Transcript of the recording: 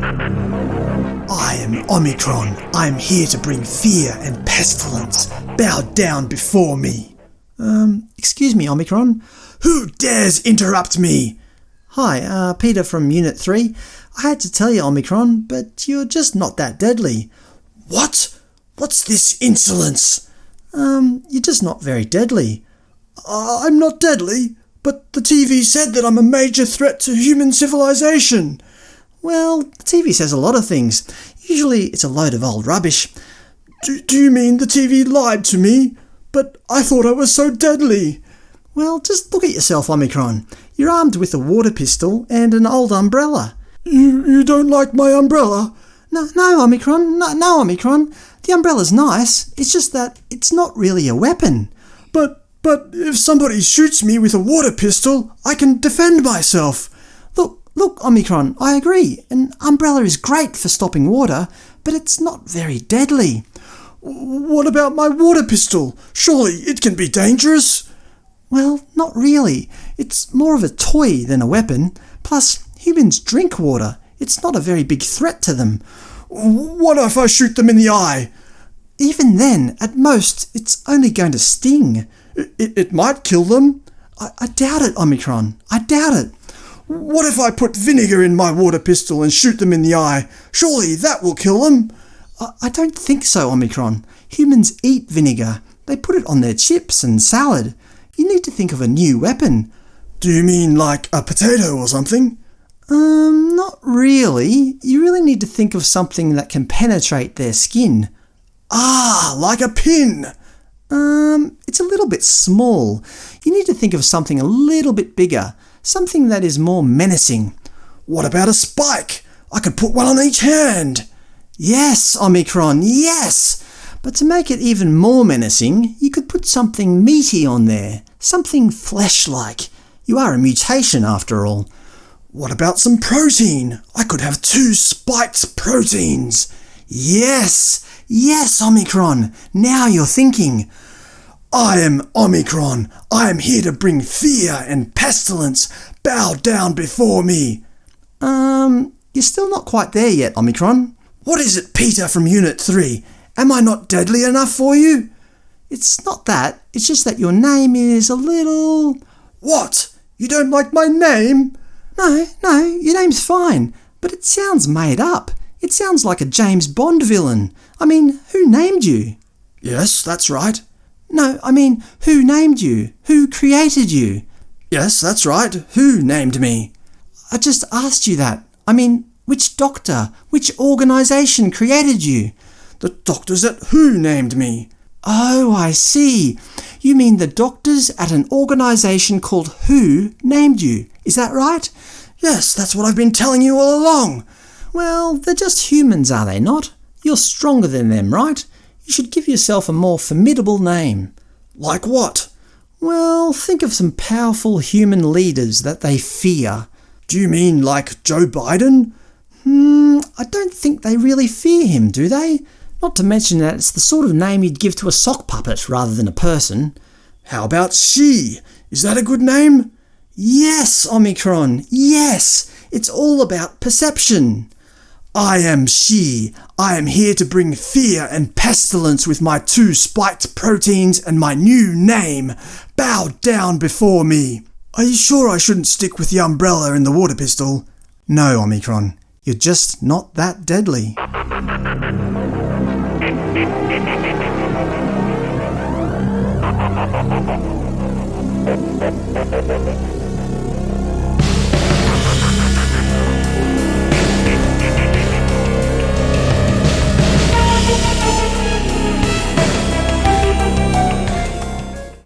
I am Omicron. I am here to bring fear and pestilence. Bow down before me. Um, excuse me, Omicron. Who dares interrupt me? Hi, uh, Peter from Unit 3. I had to tell you, Omicron, but you're just not that deadly. What? What's this insolence? Um, you're just not very deadly. Uh, I'm not deadly, but the TV said that I'm a major threat to human civilization. Well, the TV says a lot of things. Usually it's a load of old rubbish. Do, do you mean the TV lied to me? But I thought I was so deadly. Well, just look at yourself, Omicron. You're armed with a water pistol and an old umbrella. You, you don't like my umbrella? No, no, Omicron. No, no, Omicron. The umbrella's nice. It's just that it's not really a weapon. But, but if somebody shoots me with a water pistol, I can defend myself. Look, Omicron, I agree. An umbrella is great for stopping water, but it's not very deadly. What about my water pistol? Surely it can be dangerous? Well, not really. It's more of a toy than a weapon. Plus, humans drink water. It's not a very big threat to them. What if I shoot them in the eye? Even then, at most, it's only going to sting. It, it might kill them. I, I doubt it, Omicron. I doubt it. What if I put vinegar in my water pistol and shoot them in the eye? Surely that will kill them. I, don't think so, Omicron. Humans eat vinegar. They put it on their chips and salad. You need to think of a new weapon. Do you mean like a potato or something? Um, not really. You really need to think of something that can penetrate their skin. Ah, like a pin. Um, it's a little bit small. You need to think of something a little bit bigger. Something that is more menacing. What about a spike? I could put one on each hand. Yes, Omicron, yes! But to make it even more menacing, you could put something meaty on there. Something flesh-like. You are a mutation after all. What about some protein? I could have two spiked proteins. Yes, yes, Omicron. Now you're thinking. I am Omicron. I am here to bring fear and pestilence. Bow down before me. Um, you're still not quite there yet, Omicron. What is it, Peter from Unit 3? Am I not deadly enough for you? It's not that. It's just that your name is a little... What? You don't like my name? No, no, your name's fine. But it sounds made up. It sounds like a James Bond villain. I mean, who named you? Yes, that's right. No, I mean, who named you? Who created you? Yes, that's right. Who named me? I just asked you that. I mean, which doctor, which organisation created you? The doctors at WHO named me. Oh, I see. You mean the doctors at an organisation called WHO named you. Is that right? Yes, that's what I've been telling you all along. Well, they're just humans, are they not? You're stronger than them, right? You should give yourself a more formidable name. Like what? Well, think of some powerful human leaders that they fear. Do you mean like Joe Biden? Hmm, I don't think they really fear him, do they? Not to mention that it's the sort of name you'd give to a sock puppet rather than a person. How about Xi? Is that a good name? Yes, Omicron, yes! It's all about perception. I am Xi. I am here to bring fear and pestilence with my two spiked proteins and my new name. Bow down before me. Are you sure I shouldn't stick with the umbrella and the water pistol? No, Omicron. You're just not that deadly.